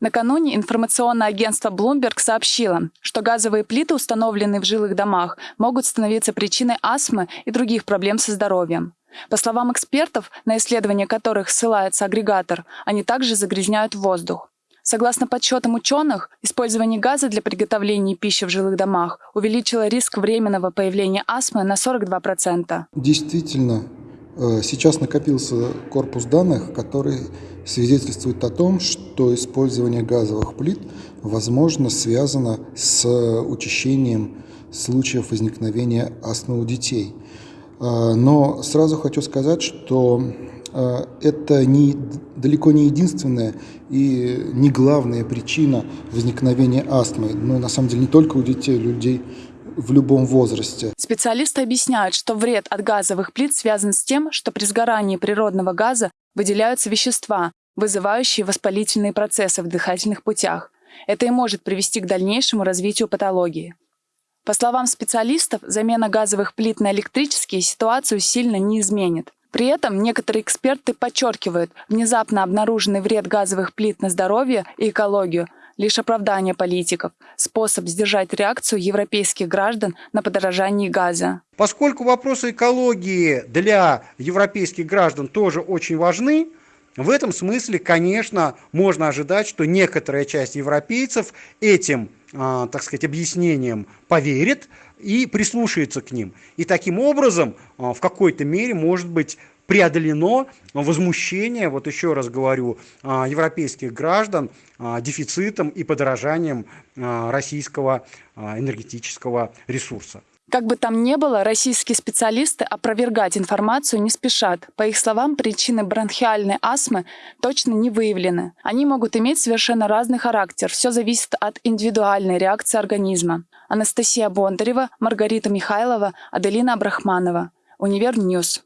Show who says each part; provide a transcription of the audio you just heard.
Speaker 1: Накануне информационное агентство Bloomberg сообщило, что газовые плиты, установленные в жилых домах, могут становиться причиной астмы и других проблем со здоровьем. По словам экспертов, на исследования которых ссылается агрегатор, они также загрязняют воздух. Согласно подсчетам ученых, использование газа для приготовления пищи в жилых домах увеличило риск временного появления астмы на 42%.
Speaker 2: Действительно, сейчас накопился корпус данных, который свидетельствует о том, что использование газовых плит, возможно, связано с учащением случаев возникновения астмы у детей. А, но сразу хочу сказать, что а, это не, далеко не единственная и не главная причина возникновения астмы. Ну, на самом деле, не только у детей, у людей в любом возрасте.
Speaker 1: Специалисты объясняют, что вред от газовых плит связан с тем, что при сгорании природного газа выделяются вещества, вызывающие воспалительные процессы в дыхательных путях. Это и может привести к дальнейшему развитию патологии. По словам специалистов, замена газовых плит на электрические ситуацию сильно не изменит. При этом некоторые эксперты подчеркивают, внезапно обнаруженный вред газовых плит на здоровье и экологию – лишь оправдание политиков, способ сдержать реакцию европейских граждан на подорожание газа.
Speaker 3: Поскольку вопросы экологии для европейских граждан тоже очень важны, в этом смысле, конечно, можно ожидать, что некоторая часть европейцев этим, а, так сказать, объяснением поверит и прислушается к ним. И таким образом, а, в какой-то мере, может быть, преодолено возмущение, вот еще раз говорю, а, европейских граждан дефицитом и подорожанием российского энергетического ресурса.
Speaker 1: Как бы там ни было, российские специалисты опровергать информацию не спешат. По их словам, причины бронхиальной астмы точно не выявлены. Они могут иметь совершенно разный характер. Все зависит от индивидуальной реакции организма. Анастасия Бондарева, Маргарита Михайлова, Аделина Абдрахманова. Универньюз.